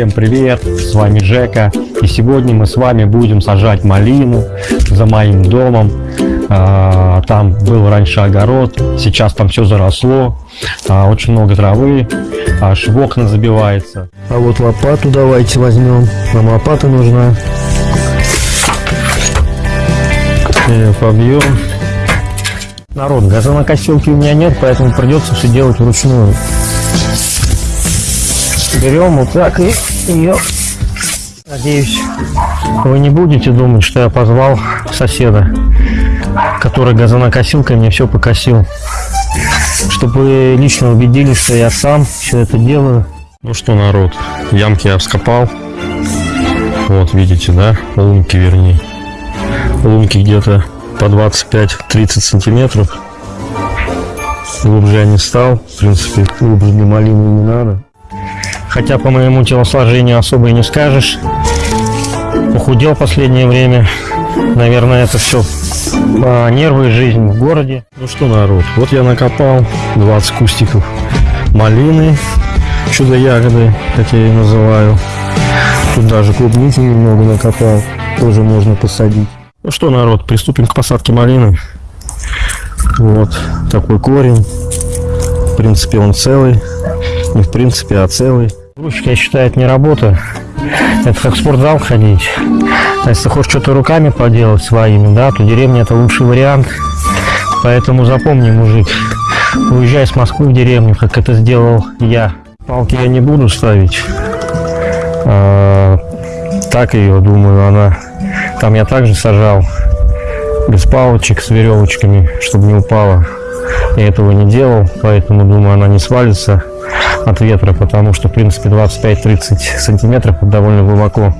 Всем привет, с вами Жека, и сегодня мы с вами будем сажать малину за моим домом. А, там был раньше огород, сейчас там все заросло, а, очень много травы, аж в окна забивается. А вот лопату давайте возьмем, нам лопата нужна. Ее побьем. Народ, газонокосилки у меня нет, поэтому придется все делать вручную. Берем вот так и ее. Надеюсь, вы не будете думать, что я позвал соседа, который газонокосилкой мне все покосил. Чтобы вы лично убедились, что я сам все это делаю. Ну что, народ, ямки я вскопал. Вот, видите, да? Лунки, вернее. Лунки где-то по 25-30 сантиметров. Глубже я не стал. В принципе, глубже для малины не надо. Хотя по моему телосложению особо и не скажешь. Похудел последнее время. Наверное, это все а, нервы и жизнь в городе. Ну что, народ, вот я накопал 20 кустиков малины, чудо-ягоды, как я ее называю. Тут даже клубники немного накопал, тоже можно посадить. Ну что, народ, приступим к посадке малины. Вот такой корень. В принципе, он целый. Не в принципе, а целый. Грузчик, я считаю, это не работа. Это как в спортзал ходить. А если хочешь что-то руками поделать своими, да, то деревня это лучший вариант. Поэтому запомни, мужик, уезжай с Москвы в деревню, как это сделал я. Палки я не буду ставить. А, так ее, думаю, она... Там я также сажал без палочек с веревочками, чтобы не упала. Я этого не делал, поэтому, думаю, она не свалится от ветра, потому что, в принципе, 25-30 сантиметров довольно глубоко.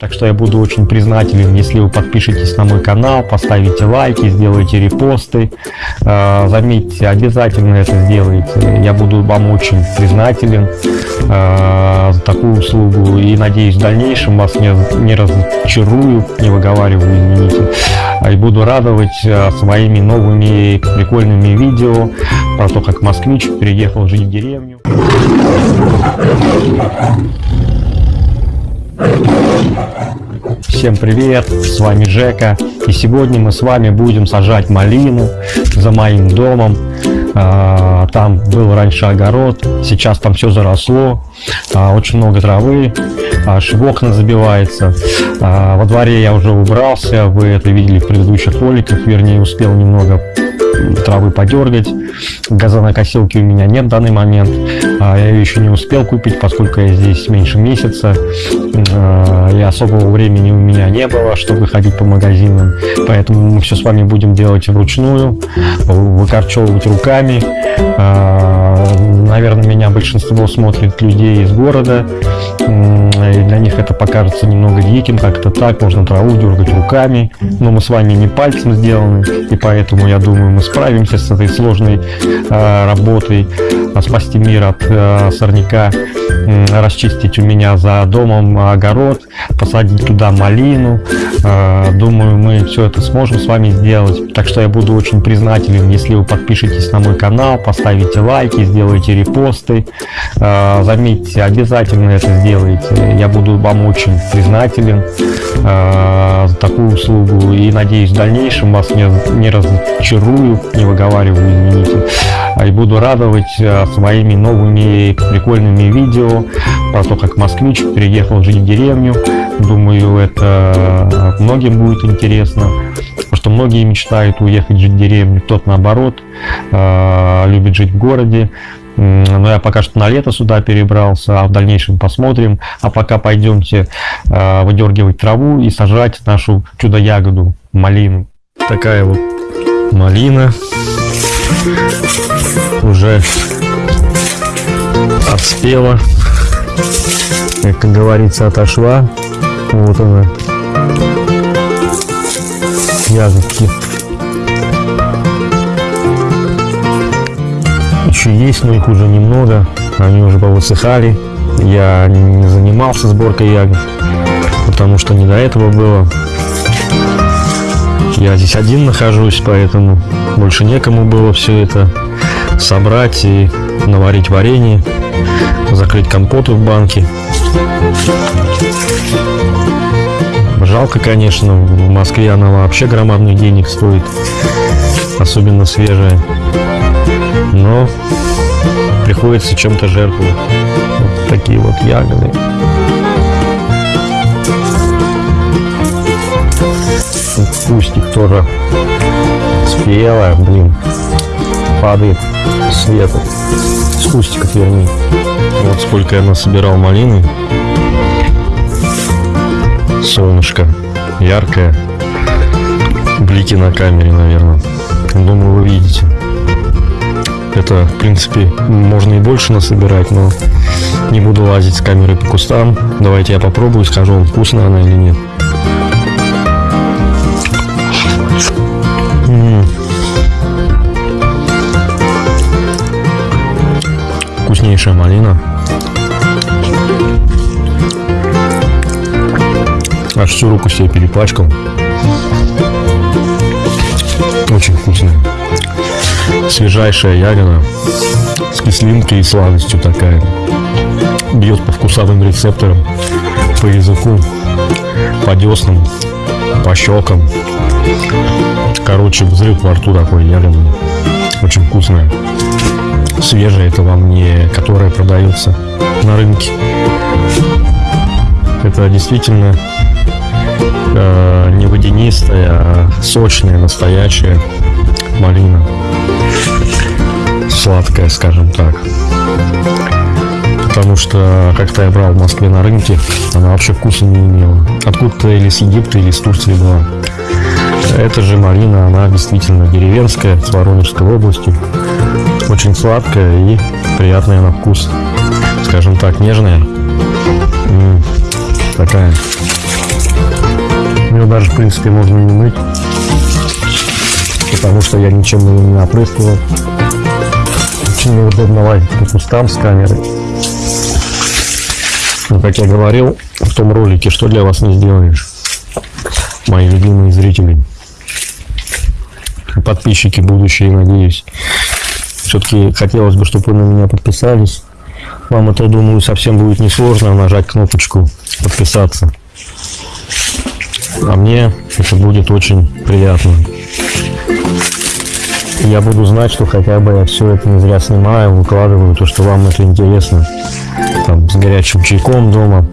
Так что я буду очень признателен, если вы подпишетесь на мой канал, поставите лайки, сделаете репосты. Э, заметьте, обязательно это сделайте. Я буду вам очень признателен э, за такую услугу. И надеюсь, в дальнейшем вас не, не разочарую, не выговариваю, извините. И буду радовать э, своими новыми прикольными видео про то, как москвич переехал жить в деревню. Всем привет, с вами Жека, и сегодня мы с вами будем сажать малину за моим домом. А, там был раньше огород, сейчас там все заросло, а, очень много травы, аж в окна забивается. А, во дворе я уже убрался, вы это видели в предыдущих роликах, вернее успел немного травы подергать. Газонокосилки у меня нет в данный момент. А, я ее еще не успел купить, поскольку я здесь меньше месяца. А, и особого времени у меня не было, чтобы ходить по магазинам. Поэтому мы все с вами будем делать вручную, выкорчевывать руками. Наверное, меня большинство смотрит людей из города. И для них это покажется немного диким, как это так, можно траву дергать руками. Но мы с вами не пальцем сделаны, и поэтому, я думаю, мы справимся с этой сложной э, работой, э, спасти мир от э, сорняка, расчистить у меня за домом огород, посадить туда малину. Э, думаю, мы все это сможем с вами сделать. Так что я буду очень признателен, если вы подпишетесь на мой канал, поставите лайки, сделаете репосты. Э, заметьте, обязательно это сделайте. Я буду вам очень признателен э, за такую услугу и надеюсь в дальнейшем вас не, не разочарую не выговариваю, извините. И буду радовать своими новыми прикольными видео про то, как москвич переехал жить в деревню. Думаю, это многим будет интересно. Потому что многие мечтают уехать жить в деревню, кто-то наоборот э, любит жить в городе. Но я пока что на лето сюда перебрался, а в дальнейшем посмотрим. А пока пойдемте э, выдергивать траву и сажать нашу чудо-ягоду, малину. Такая вот малина уже отспела, как говорится, отошла. Вот она, ягодки. Еще есть, но их уже немного, они уже повысыхали. Я не занимался сборкой ягод, потому что не до этого было. Я здесь один нахожусь, поэтому больше некому было все это собрать и наварить варенье, закрыть компоты в банке. Жалко, конечно, в Москве она вообще громадных денег стоит, особенно свежая. Но приходится чем-то жертвовать. Вот такие вот ягоды. Кустик тоже спелая, блин, падает свет с кустиков, вернее. Вот сколько я насобирал малины. Солнышко яркое. Блики на камере, наверное. Думаю, вы видите. Это, в принципе, можно и больше насобирать, но не буду лазить с камерой по кустам. Давайте я попробую, скажу вам, вкусная она или нет. Вкуснейшая малина. Аж всю руку себе перепачкал. Очень вкусная. Свежайшая ягода. С кислинкой и сладостью такая. Бьет по вкусовым рецепторам, по языку, по деснам, по щекам. Короче, взрыв во рту такой ягодный. Очень вкусная. Свежая это вам не которая продается на рынке. Это действительно э, не водянистая, а сочная, настоящая малина. Сладкая, скажем так. Потому что как-то я брал в Москве на рынке, она вообще вкуса не имела. Откуда-то или с Египта, или с Турции была. Эта же малина, она действительно деревенская, с Воронежской области. Очень сладкая и приятная на вкус. Скажем так, нежная. М, такая. Ее даже, в принципе, можно не мыть. Потому что я ничем ее не опрыскивал. Очень неудобно лазить по кустам с камерой. Но, как я говорил в том ролике, что для вас не сделаешь, мои любимые зрители, подписчики будущие, надеюсь. Все-таки хотелось бы, чтобы вы на меня подписались. Вам это, думаю, совсем будет несложно нажать кнопочку подписаться. А мне это будет очень приятно. Я буду знать, что хотя бы я все это не зря снимаю, выкладываю, то, что вам это интересно. Там, с горячим чайком дома.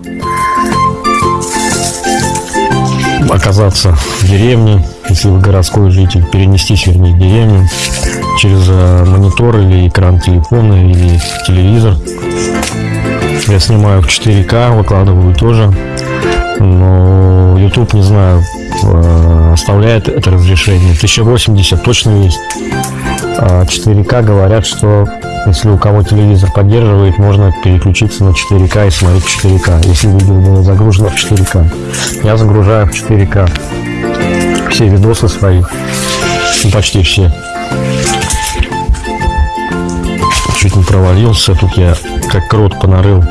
Оказаться в деревне, если вы городской житель, перенестись, вернее, в деревню через э, монитор или экран телефона или телевизор. Я снимаю в 4К, выкладываю тоже. Но YouTube, не знаю, э, оставляет это разрешение. 1080 точно есть. А 4К говорят, что если у кого телевизор поддерживает, можно переключиться на 4К и смотреть 4К, если видео было загружено в 4К. Я загружаю в 4К все видосы свои, почти все. Чуть не провалился, тут я как крот понарыл.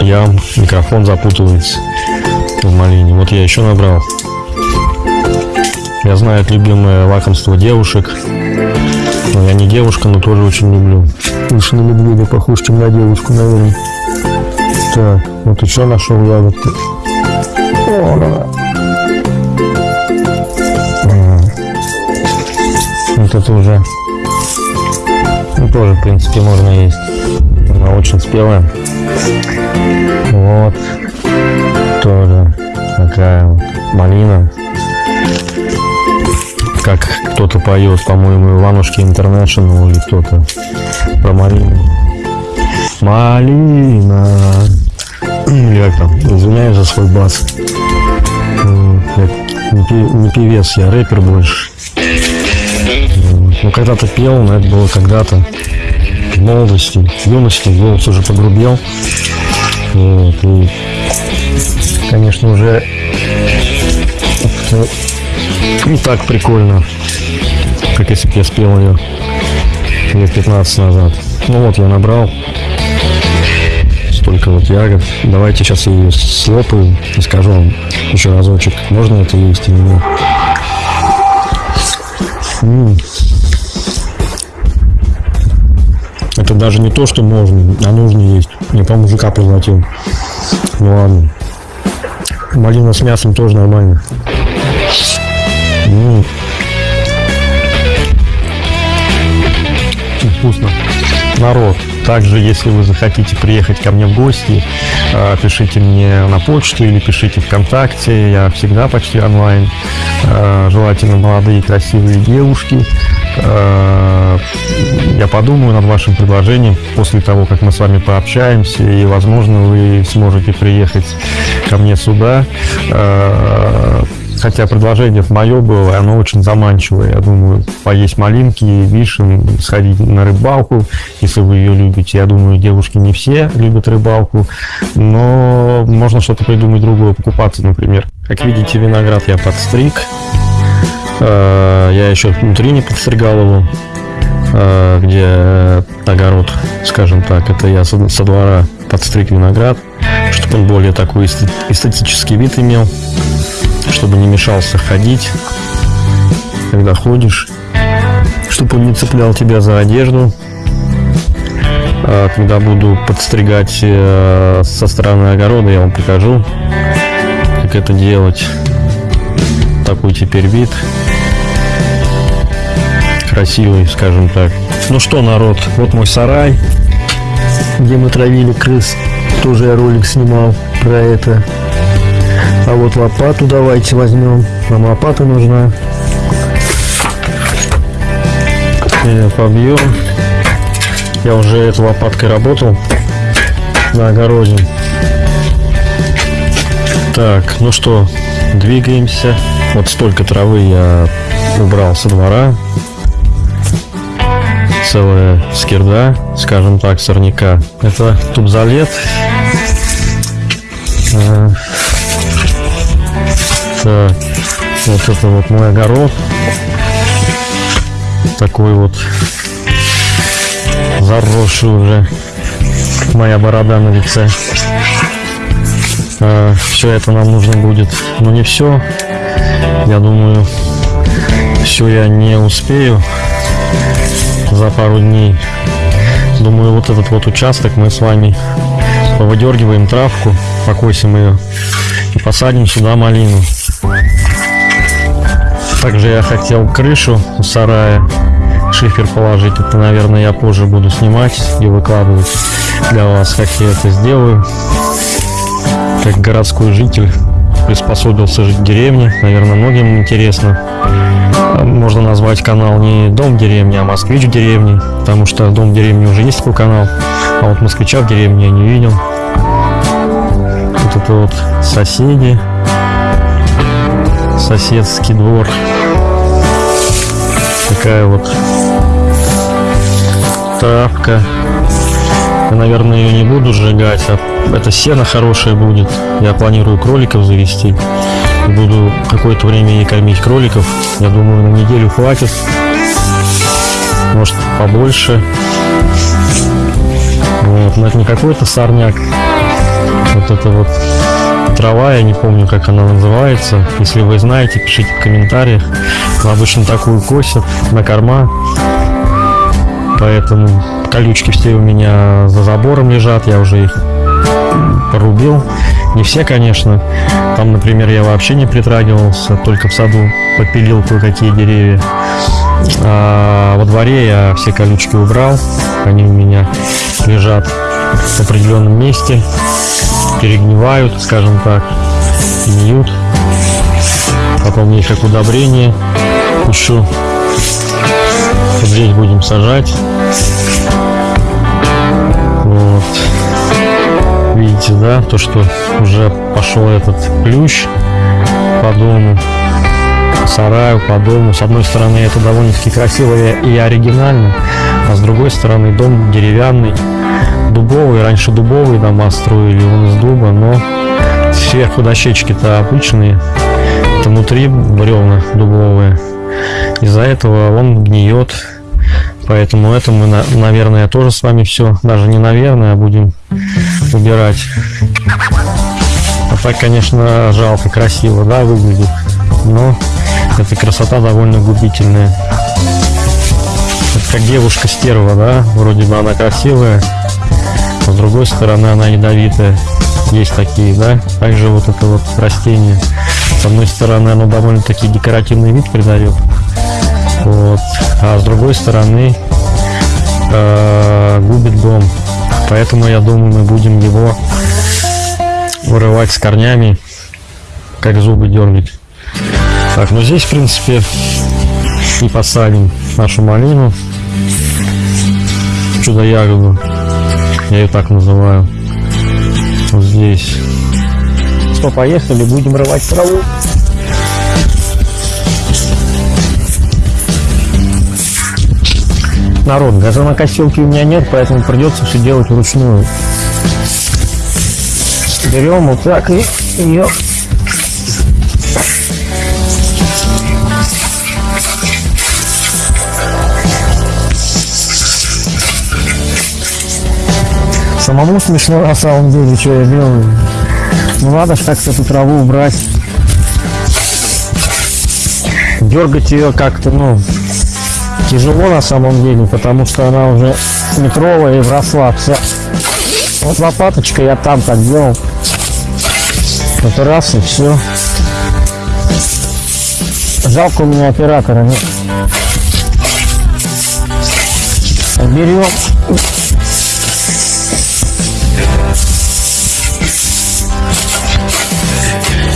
Я микрофон запутывается в малине. Вот я еще набрал. Я знаю, это любимое лакомство девушек. Но я не девушка, но тоже очень люблю. Больше на медведя похож, чем на девушку, наверное. Так, вот еще нашел ягодки. О, да. Вот это уже ну, тоже, в принципе, можно есть. Она очень спелая. Вот. Тоже такая вот малина. Как кто-то поет, по-моему, Иванушки Интернешнл или кто-то про малину. Малина. Как там? Извиняюсь за свой бас. Я не певец, я рэпер больше. Ну, когда-то пел, но это было когда-то в молодости, в юности, голос уже погрубел. Вот, и, конечно, уже не так прикольно, как если бы я спел ее лет 15 назад. Ну вот, я набрал столько вот ягод. Давайте сейчас я ее слопаю и скажу вам еще разочек, можно это есть или нет. М. Это даже не то, что можно, а нужно есть. Я по мужика проглотил. Ну ладно. Малина с мясом тоже нормально. М. Вкусно. Народ, также, если вы захотите приехать ко мне в гости, э, пишите мне на почту или пишите ВКонтакте. Я всегда почти онлайн. Э, Желательно молодые красивые девушки. Э, Я подумаю над вашим предложением после того, как мы с вами пообщаемся, и, возможно, вы сможете приехать ко мне сюда. Хотя предложение мое было, оно очень заманчивое. Я думаю, поесть малинки, вишен, сходить на рыбалку, если вы ее любите. Я думаю, девушки не все любят рыбалку, но можно что-то придумать другое, покупаться, например. Как видите, виноград я подстриг. Э, Я еще внутри не подстригал его, э, где огород, скажем так. Это я со двора подстриг виноград, чтобы он более такой эстет- эстетический вид имел чтобы не мешался ходить, когда ходишь, чтобы он не цеплял тебя за одежду. А Когда буду подстригать э, со стороны огорода, я вам покажу, как это делать. Такой теперь вид. Красивый, скажем так. Ну что, народ, вот мой сарай, Где мы травили крыс. Тоже я ролик снимал про это. А вот лопату давайте возьмем. Нам лопата нужна. Э, побьем. Я уже этой лопаткой работал на огороде. Так, ну что, двигаемся. Вот столько травы я убрал со двора. Целая скирда, скажем так, сорняка. Это тубзалет. А, Так, вот это вот мой огород. Такой вот заросший уже моя борода на лице. все это нам нужно будет, но не все. Я думаю, все я не успею за пару дней. Думаю, вот этот вот участок мы с вами повыдергиваем травку, покосим ее и посадим сюда малину. Также я хотел крышу у сарая шифер положить. Это, наверное, я позже буду снимать и выкладывать для вас, как я это сделаю. Как городской житель приспособился жить в деревне. Наверное, многим интересно. Можно назвать канал не «Дом в деревне», а «Москвич в деревне», потому что «Дом в деревне» уже есть такой канал, а вот «Москвича в деревне» я не видел. Вот это вот соседи, соседский двор. Такая вот травка. Я, наверное, ее не буду сжигать, а это сено хорошее будет. Я планирую кроликов завести. Буду какое-то время ей кормить кроликов. Я думаю, на неделю хватит. Может, побольше. Вот, но это не какой-то сорняк. Вот это вот трава, я не помню, как она называется. Если вы знаете, пишите в комментариях. Но обычно такую косят на корма. Поэтому колючки все у меня за забором лежат. Я уже их порубил. Не все, конечно. Там, например, я вообще не притрагивался, только в саду попилил кое-какие деревья. А во дворе я все колючки убрал. Они у меня лежат в определенном месте, перегнивают, скажем так, гниют. Потом их как удобрение пущу. Вот здесь будем сажать. Вот. Видите, да, то, что уже пошел этот плющ по дому, по сараю, по дому. С одной стороны, это довольно-таки красиво и оригинально, а с другой стороны, дом деревянный, дубовый. Раньше дубовые дома строили, он из дуба, но сверху дощечки-то обычные, это внутри бревна дубовые. Из-за этого он гниет. Поэтому это мы, на- наверное, тоже с вами все, даже не наверное, а будем убирать. А так, конечно, жалко, красиво, да, выглядит. Но эта красота довольно губительная. как девушка стерва, да? Вроде бы она красивая, с другой стороны она ядовитая. Есть такие, да? Также вот это вот растение. С одной стороны оно довольно-таки декоративный вид придает. Вот. А с другой стороны э, губит дом. Поэтому я думаю мы будем его вырывать с корнями, как зубы дергать. Так, ну здесь в принципе и посадим нашу малину чудо-ягоду я ее так называю. Вот здесь. Что поехали будем рвать траву? Народ газонокосилки у меня нет поэтому придется все делать вручную. Берем вот так и ее Самому смешно на самом деле, что я делаю. Ну надо ж как-то эту траву убрать. Дергать ее как-то, ну, тяжело на самом деле, потому что она уже метровая и вросла вся. Вот лопаточка я там так делал. Вот раз и все. Жалко у меня оператора нет. Берем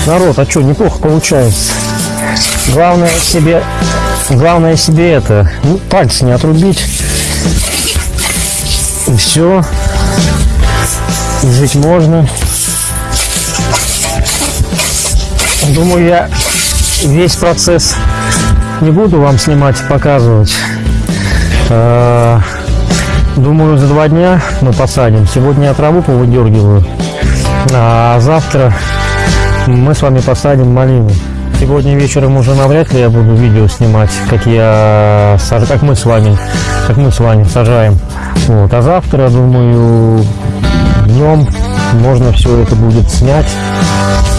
народ, а что, неплохо получается. Главное себе, главное себе это, ну, пальцы не отрубить. И все. И жить можно. Думаю, я весь процесс не буду вам снимать показывать. А, думаю, за два дня мы посадим. Сегодня я траву повыдергиваю, а завтра мы с вами посадим малину. Сегодня вечером уже навряд ли я буду видео снимать, как я как мы с вами, как мы с вами сажаем. Вот. А завтра, думаю, днем можно все это будет снять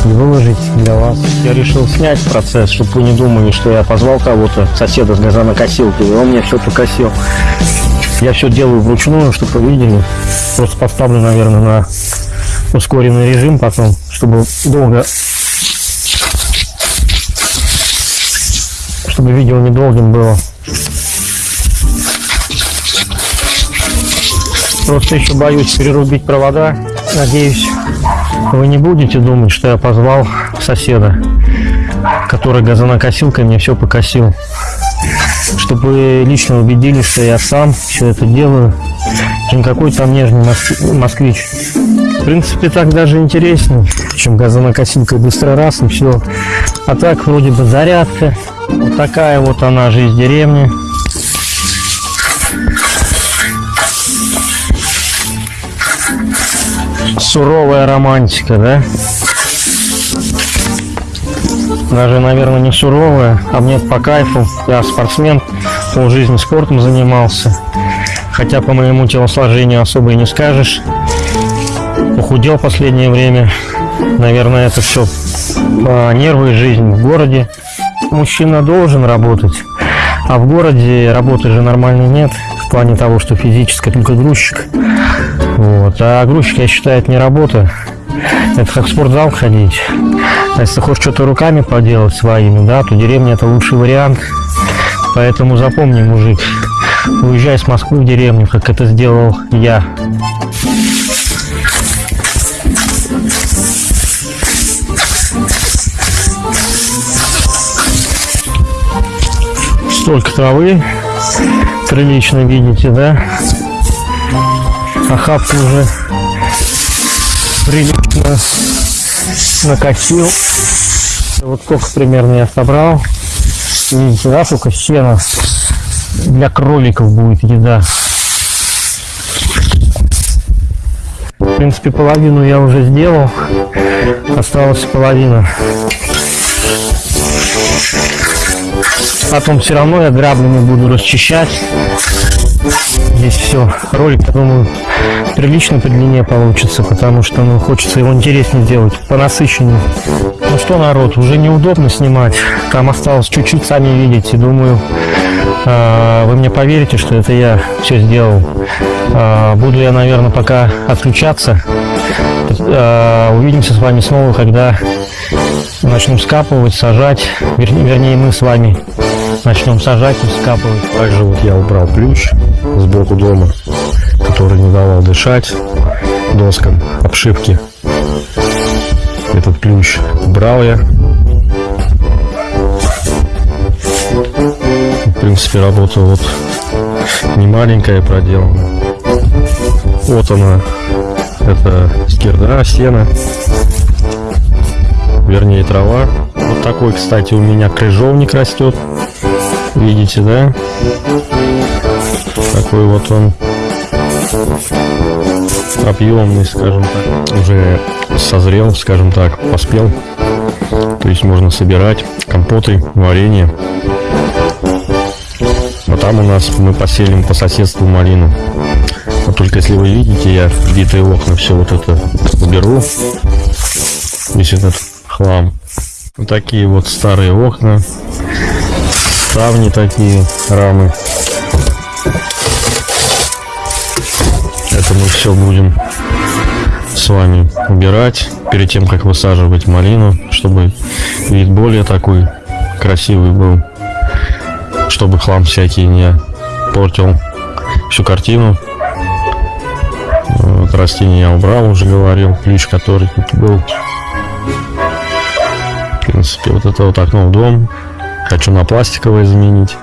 и выложить для вас. Я решил снять процесс, чтобы вы не думали, что я позвал кого-то, соседа с газонокосилкой, и он мне все покосил. Я все делаю вручную, чтобы вы видели. Просто поставлю, наверное, на ускоренный режим потом, чтобы долго чтобы видео недолгим было. Просто еще боюсь перерубить провода. Надеюсь, вы не будете думать, что я позвал соседа, который газонокосилкой мне все покосил. Чтобы вы лично убедились, что я сам все это делаю, чем какой там нежный москвич. В принципе, так даже интереснее, чем газонокосилкой быстро раз и все. А так вроде бы зарядка. Вот такая вот она жизнь деревни. Суровая романтика, да? Даже, наверное, не суровая, а мне по кайфу. Я спортсмен, пол жизни спортом занимался. Хотя по моему телосложению особо и не скажешь похудел в последнее время. Наверное, это все по нервы и жизнь в городе. Мужчина должен работать, а в городе работы же нормальной нет. В плане того, что физически только грузчик. Вот. А грузчик, я считаю, это не работа. Это как в спортзал ходить. А если хочешь что-то руками поделать своими, да, то деревня это лучший вариант. Поэтому запомни, мужик, уезжай с Москвы в деревню, как это сделал я. Столько травы. Прилично видите да? Охапку уже прилично накосил вот сколько примерно я собрал. Видите да сколько сена для кроликов будет еда. В принципе половину я уже сделал. Осталась половина Потом все равно я граблями буду расчищать. Здесь все. Ролик, я думаю, прилично по длине получится, потому что ну, хочется его интереснее сделать, по насыщеннее. Ну что, народ, уже неудобно снимать. Там осталось чуть-чуть, сами видите. Думаю, А, Вы мне поверите, что это я все сделал. А, Буду я, наверное, пока отключаться. А, Увидимся с вами снова, когда начнем скапывать, сажать. Вер- Вернее, мы с вами начнем сажать и скапывать. Также вот я убрал ключ сбоку дома, который не давал дышать доскам обшивки. Этот ключ убрал я. В принципе, работа вот не маленькая проделана. Вот она, это скирда, сено, вернее трава. Вот такой, кстати, у меня крыжовник растет. Видите, да? Такой вот он объемный, скажем так. Уже созрел, скажем так, поспел. То есть можно собирать компоты, варенье. А там у нас мы поселим по соседству малину. Вот только если вы видите, я битые окна все вот это уберу. Весь этот хлам. Вот такие вот старые окна. Ставни такие, рамы. Это мы все будем с вами убирать перед тем, как высаживать малину, чтобы вид более такой красивый был, чтобы хлам всякий не портил всю картину. Вот растения я убрал, уже говорил, ключ, который тут был. В принципе, вот это вот окно в дом. Хочу на пластиковое заменить.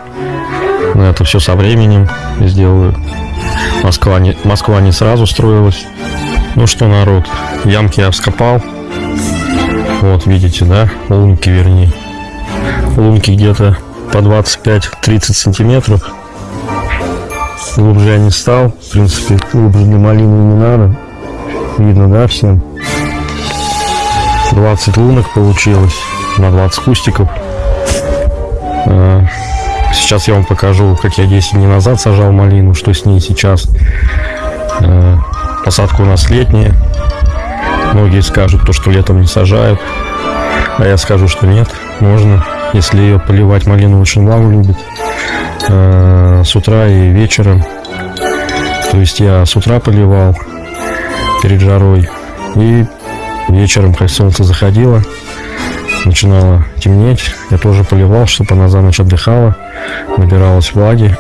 Но это все со временем сделаю. Москва не, Москва не сразу строилась. Ну что, народ, ямки я вскопал. Вот, видите, да? Лунки, вернее. Лунки где-то по 25-30 сантиметров. Глубже я не стал. В принципе, глубже для малины не надо. Видно, да, всем? 20 лунок получилось на 20 кустиков. А, Сейчас я вам покажу, как я 10 дней назад сажал малину, что с ней сейчас. А, Посадка у нас летняя. Многие скажут, то, что летом не сажают. А я скажу, что нет, можно, если ее поливать. Малину очень влагу любит. А, С утра и вечером. То есть я с утра поливал перед жарой. И вечером, как солнце заходило, начинало темнеть. Я тоже поливал, чтобы она за ночь отдыхала, набиралась влаги,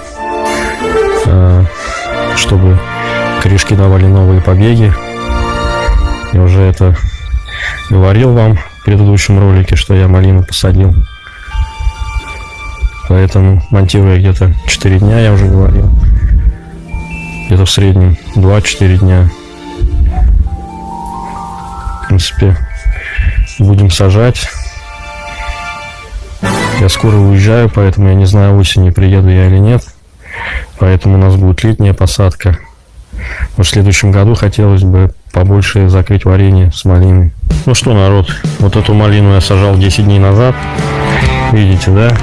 э, чтобы корешки давали новые побеги. Я уже это говорил вам в предыдущем ролике, что я малину посадил. Поэтому монтирую я где-то 4 дня, я уже говорил. Где-то в среднем 2-4 дня. В принципе, будем сажать. Я скоро уезжаю, поэтому я не знаю, осенью приеду я или нет. Поэтому у нас будет летняя посадка. В следующем году хотелось бы побольше закрыть варенье с малиной. Ну что, народ, вот эту малину я сажал 10 дней назад. Видите, да?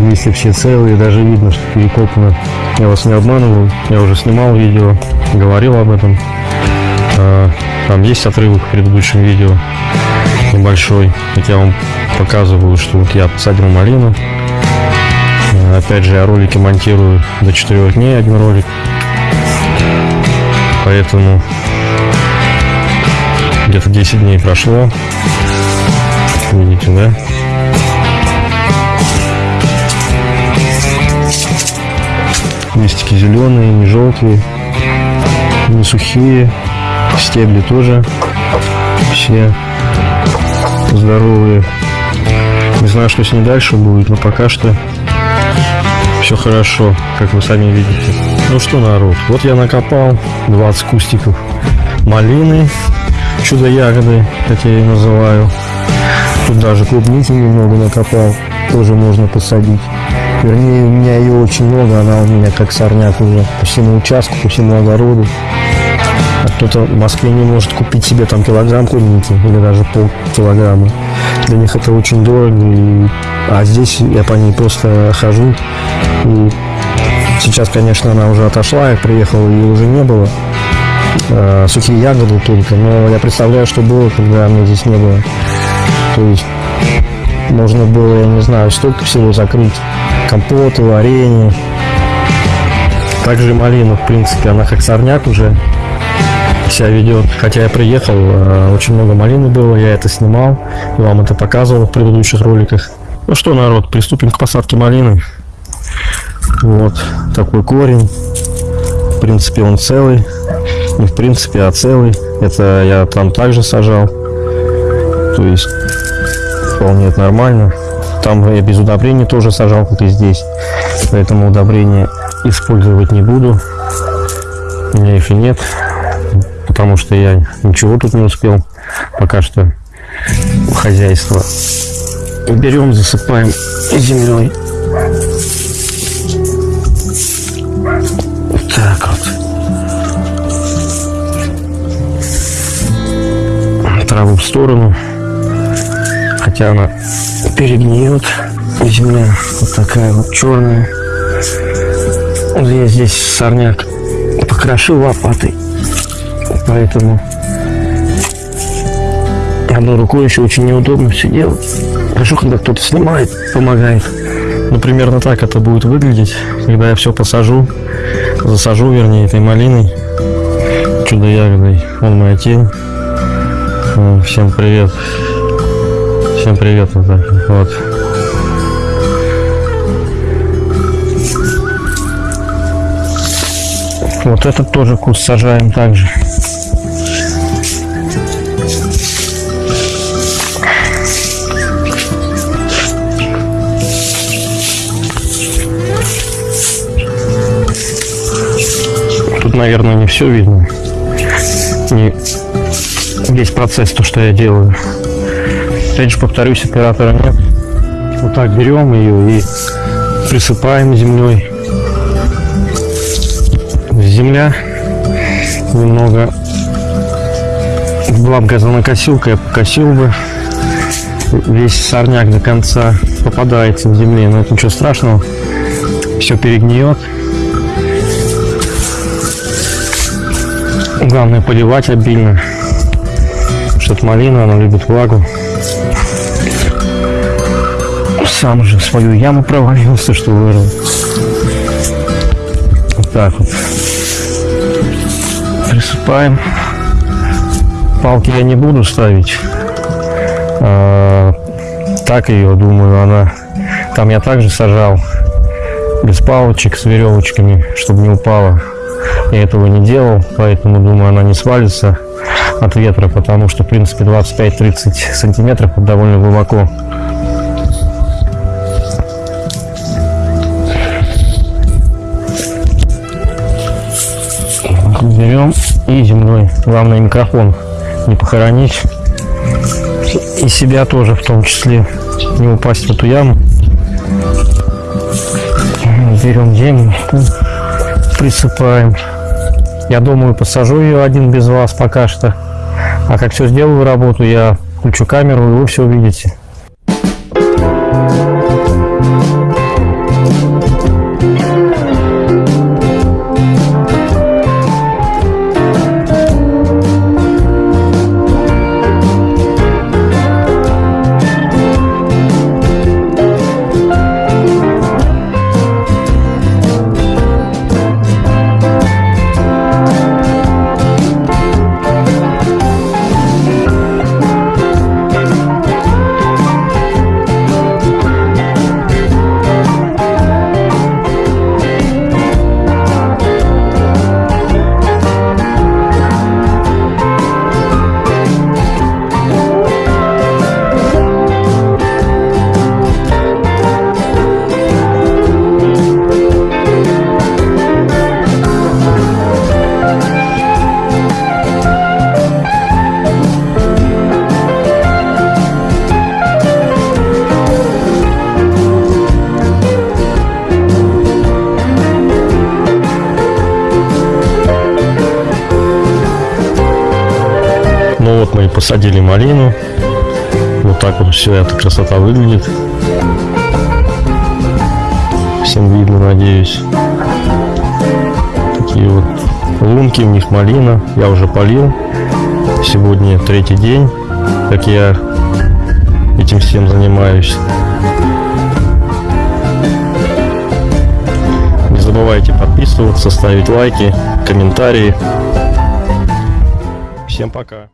Листья все целые, даже видно, что перекопано. Я вас не обманываю, я уже снимал видео, говорил об этом. А, Там есть отрывок в предыдущем видео небольшой, как я вам показываю, что вот я посадил малину. А, Опять же, я ролики монтирую до 4 дней, один ролик. Поэтому где-то 10 дней прошло. Видите, да? Листики зеленые, не желтые, не сухие. Стебли тоже все здоровые. Не знаю, что с ней дальше будет, но пока что все хорошо, как вы сами видите. Ну что, народ, вот я накопал 20 кустиков малины, чудо-ягоды, как я ее называю. Тут даже клубники немного накопал, тоже можно посадить. Вернее, у меня ее очень много, она у меня как сорняк уже по всему участку, по всему огороду. Кто-то в Москве не может купить себе там килограмм клубники или даже полкилограмма. Для них это очень дорого. И... А здесь я по ней просто хожу. И сейчас, конечно, она уже отошла, я приехал, ее уже не было. А, сухие ягоды только. Но я представляю, что было, когда меня здесь не было. То есть можно было, я не знаю, столько всего закрыть компоты, варенье. Также малина, в принципе, она как сорняк уже себя ведет. Хотя я приехал, э, очень много малины было, я это снимал и вам это показывал в предыдущих роликах. Ну что, народ, приступим к посадке малины. Вот такой корень. В принципе, он целый. Не в принципе, а целый. Это я там также сажал. То есть вполне это нормально. Там я без удобрений тоже сажал, как и здесь. Поэтому удобрения использовать не буду. У меня их и нет. Потому что я ничего тут не успел. Пока что хозяйство. Берем, засыпаем землей. Так вот. Траву в сторону. Хотя она перегниет. Земля вот такая вот черная. Вот я здесь сорняк покрошил лопатой. Поэтому одной рукой еще очень неудобно все делать. Хорошо, когда кто-то снимает, помогает. Ну, примерно так это будет выглядеть, когда я все посажу, засажу, вернее, этой малиной, чудо-ягодой. Он моя тень. Э, Всем привет. Всем привет. Вот. вот. Вот этот тоже куст сажаем также. Тут, наверное, не все видно. Не весь процесс, то, что я делаю. Опять же, повторюсь, оператора нет. Вот так берем ее и присыпаем землей. Земля немного была бы газонокосилка, я покосил бы. Весь сорняк до конца попадается в земле, но это ничего страшного. Все перегниет. Главное поливать обильно. Что-то малина, она любит влагу. Сам же в свою яму провалился, что вырыл. Вот так вот. Присыпаем. Палки я не буду ставить. А, так ее, думаю, она... Там я также сажал без палочек с веревочками, чтобы не упала. Я этого не делал, поэтому думаю, она не свалится от ветра, потому что, в принципе, 25-30 сантиметров довольно глубоко. Берем и земной. Главное микрофон не похоронить. И себя тоже в том числе. Не упасть в эту яму. Берем землю, присыпаем. Я думаю, посажу ее один без вас пока что. А как все сделаю работу, я включу камеру, и вы все увидите. Посадили малину. Вот так вот все эта красота выглядит. Всем видно, надеюсь. Такие вот лунки, в них малина. Я уже полил. Сегодня третий день, как я этим всем занимаюсь. забывайте подписываться, ставить лайки, комментарии. Всем пока.